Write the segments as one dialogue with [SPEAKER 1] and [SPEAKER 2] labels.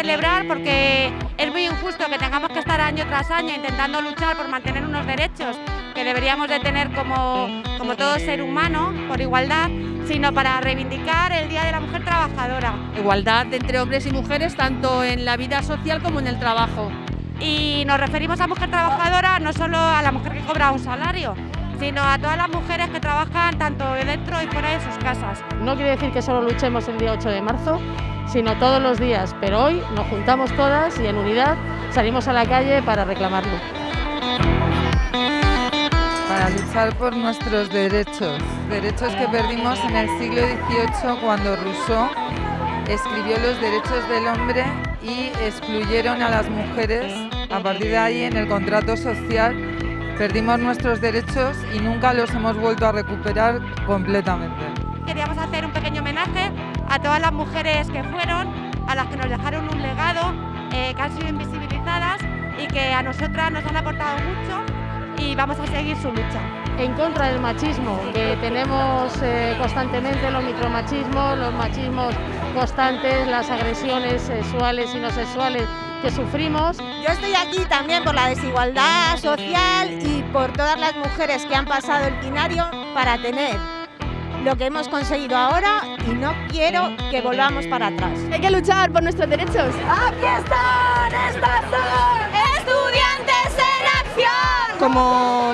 [SPEAKER 1] celebrar porque es muy injusto que tengamos que estar año tras año intentando luchar por mantener unos derechos que deberíamos de tener como, como todo ser humano por igualdad, sino para reivindicar el Día de la Mujer Trabajadora.
[SPEAKER 2] Igualdad entre hombres y mujeres tanto en la vida social como en el trabajo.
[SPEAKER 1] Y nos referimos a mujer trabajadora no solo a la mujer que cobra un salario, sino a todas las mujeres que trabajan tanto dentro y fuera de sus casas.
[SPEAKER 3] No quiere decir que solo luchemos el día 8 de marzo, sino todos los días, pero hoy nos juntamos todas y en unidad salimos a la calle para reclamarlo.
[SPEAKER 4] Para luchar por nuestros derechos, derechos que perdimos en el siglo XVIII cuando Rousseau escribió los derechos del hombre y excluyeron a las mujeres. A partir de ahí, en el contrato social, Perdimos nuestros derechos y nunca los hemos vuelto a recuperar completamente.
[SPEAKER 1] Queríamos hacer un pequeño homenaje a todas las mujeres que fueron, a las que nos dejaron un legado, eh, que han sido invisibilizadas y que a nosotras nos han aportado mucho y vamos a seguir su lucha.
[SPEAKER 3] En contra del machismo, que tenemos eh, constantemente los micromachismos, los machismos constantes, las agresiones sexuales y no sexuales que sufrimos.
[SPEAKER 5] Yo estoy aquí también por la desigualdad social y por todas las mujeres que han pasado el binario para tener lo que hemos conseguido ahora y no quiero que volvamos para atrás.
[SPEAKER 6] Hay que luchar por nuestros derechos.
[SPEAKER 5] ¡Aquí están! ¡Estas
[SPEAKER 6] Como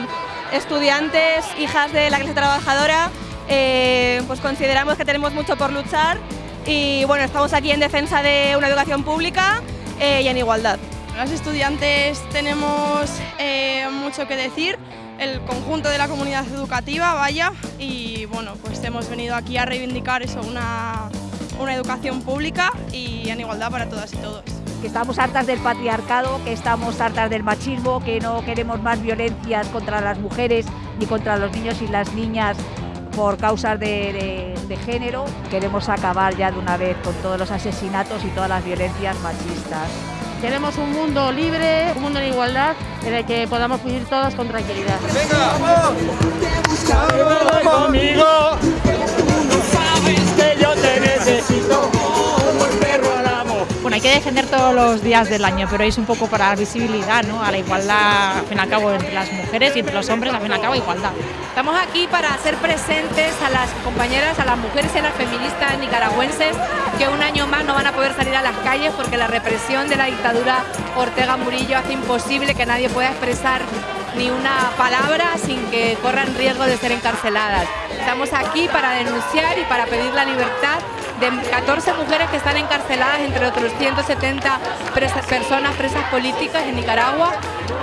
[SPEAKER 6] estudiantes, hijas de la clase trabajadora, eh, pues consideramos que tenemos mucho por luchar y bueno, estamos aquí en defensa de una educación pública eh, y en igualdad.
[SPEAKER 7] Las estudiantes tenemos eh, mucho que decir, el conjunto de la comunidad educativa, vaya, y bueno, pues hemos venido aquí a reivindicar eso, una, una educación pública y en igualdad para todas y todos.
[SPEAKER 8] Que estamos hartas del patriarcado, que estamos hartas del machismo, que no queremos más violencias contra las mujeres ni contra los niños y las niñas por causas de, género. Queremos acabar ya de una vez con todos los asesinatos y todas las violencias machistas.
[SPEAKER 3] Queremos un mundo libre, un mundo en igualdad, en el que podamos vivir todos con tranquilidad.
[SPEAKER 9] ¡Venga, vamos!
[SPEAKER 10] Todos los días del año, pero es un poco para la visibilidad, ¿no? a la igualdad, al fin y al cabo, entre las mujeres y entre los hombres, al fin y al cabo, igualdad.
[SPEAKER 11] Estamos aquí para hacer presentes a las compañeras, a las mujeres y a las feministas nicaragüenses que un año más no van a poder salir a las calles porque la represión de la dictadura Ortega Murillo hace imposible que nadie pueda expresar ni una palabra sin que corran riesgo de ser encarceladas. Estamos aquí para denunciar y para pedir la libertad de 14 mujeres que están encarceladas, entre otros 170 personas presas políticas en Nicaragua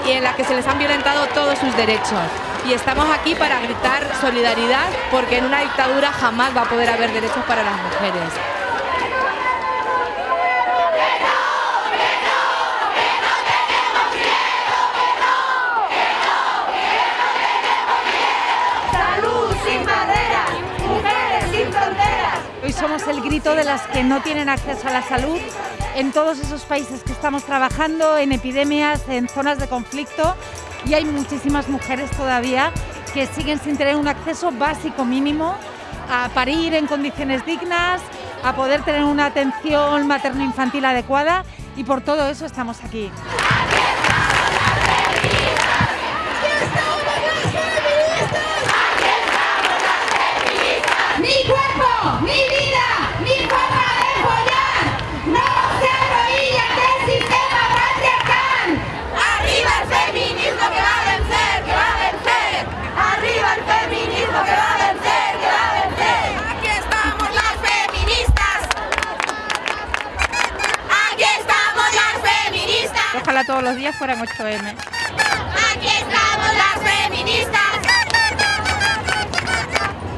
[SPEAKER 11] y en las que se les han violentado todos sus derechos. Y estamos aquí para gritar solidaridad porque en una dictadura jamás va a poder haber derechos para las mujeres.
[SPEAKER 12] Somos el grito de las que no tienen acceso a la salud en todos esos países que estamos trabajando, en epidemias, en zonas de conflicto y hay muchísimas mujeres todavía que siguen sin tener un acceso básico mínimo a parir en condiciones dignas, a poder tener una atención materno-infantil adecuada y por todo eso estamos aquí.
[SPEAKER 10] Ojalá todos los días fueran 8M.
[SPEAKER 5] Aquí